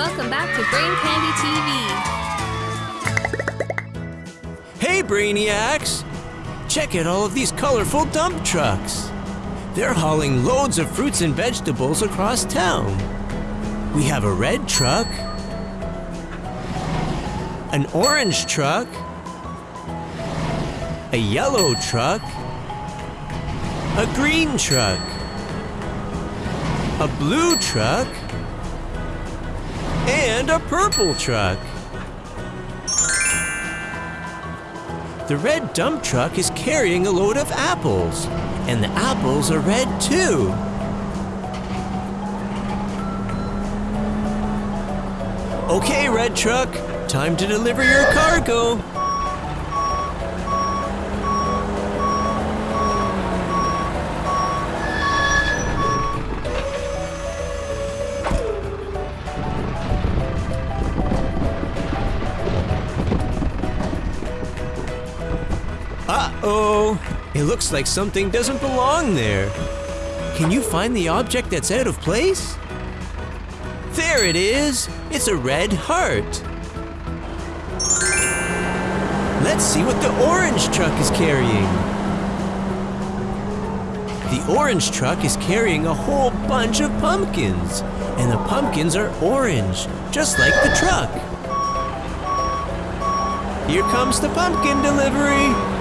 Welcome back to Brain Candy TV. Hey, Brainiacs! Check out all of these colorful dump trucks. They're hauling loads of fruits and vegetables across town. We have a red truck, an orange truck, a yellow truck, a green truck, a blue truck, and a purple truck. The red dump truck is carrying a load of apples, and the apples are red too. Okay, red truck, time to deliver your cargo. Uh-oh! It looks like something doesn't belong there. Can you find the object that's out of place? There it is! It's a red heart. Let's see what the orange truck is carrying. The orange truck is carrying a whole bunch of pumpkins, and the pumpkins are orange, just like the truck. Here comes the pumpkin delivery.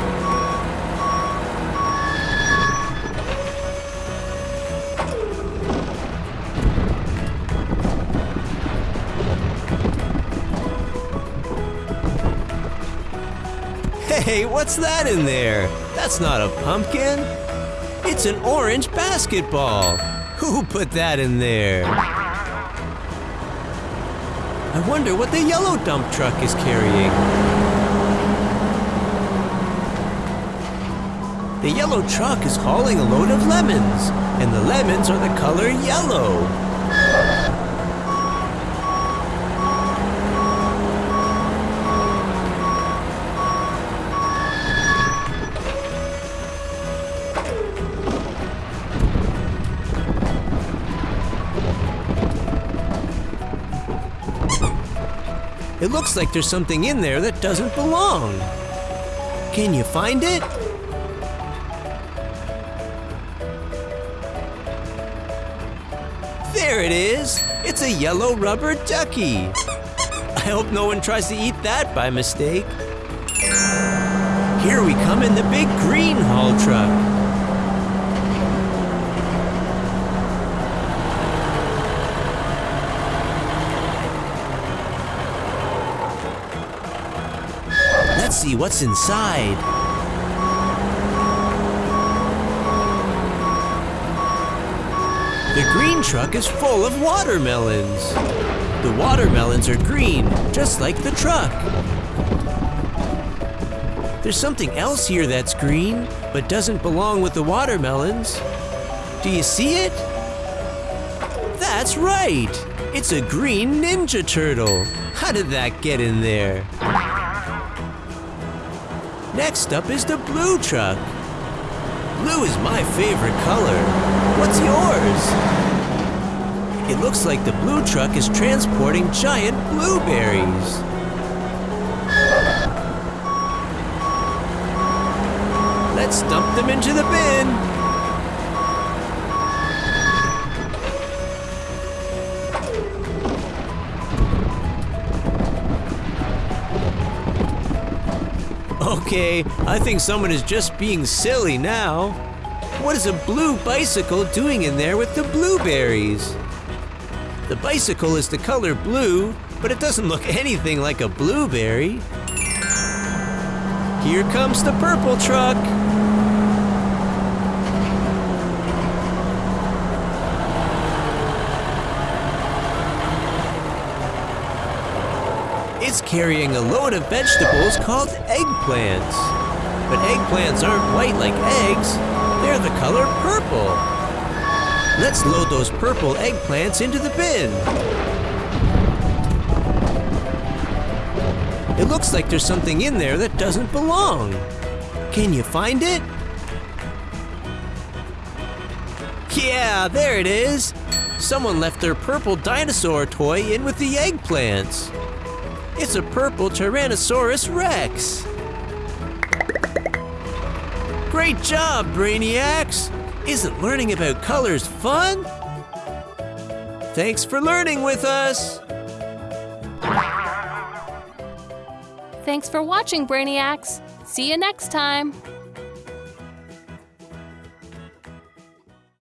Hey, what's that in there? That's not a pumpkin. It's an orange basketball. Who put that in there? I wonder what the yellow dump truck is carrying. The yellow truck is hauling a load of lemons, and the lemons are the color yellow. It looks like there's something in there that doesn't belong. Can you find it? There it is! It's a yellow rubber ducky. I hope no one tries to eat that by mistake. Here we come in the big green haul truck. Let's see what's inside. The green truck is full of watermelons. The watermelons are green, just like the truck. There's something else here that's green, but doesn't belong with the watermelons. Do you see it? That's right! It's a green Ninja Turtle. How did that get in there? Next up is the blue truck. Blue is my favorite color. What's yours? It looks like the blue truck is transporting giant blueberries. Let's dump them into the bin. Okay, I think someone is just being silly now. What is a blue bicycle doing in there with the blueberries? The bicycle is the color blue, but it doesn't look anything like a blueberry. Here comes the purple truck. It's carrying a load of vegetables called eggplants. But eggplants aren't white like eggs, they're the color purple. Let's load those purple eggplants into the bin. It looks like there's something in there that doesn't belong. Can you find it? Yeah, there it is. Someone left their purple dinosaur toy in with the eggplants. It's a purple Tyrannosaurus Rex. Great job, Brainiacs! Isn't learning about colors fun? Thanks for learning with us! Thanks for watching, Brainiacs. See you next time.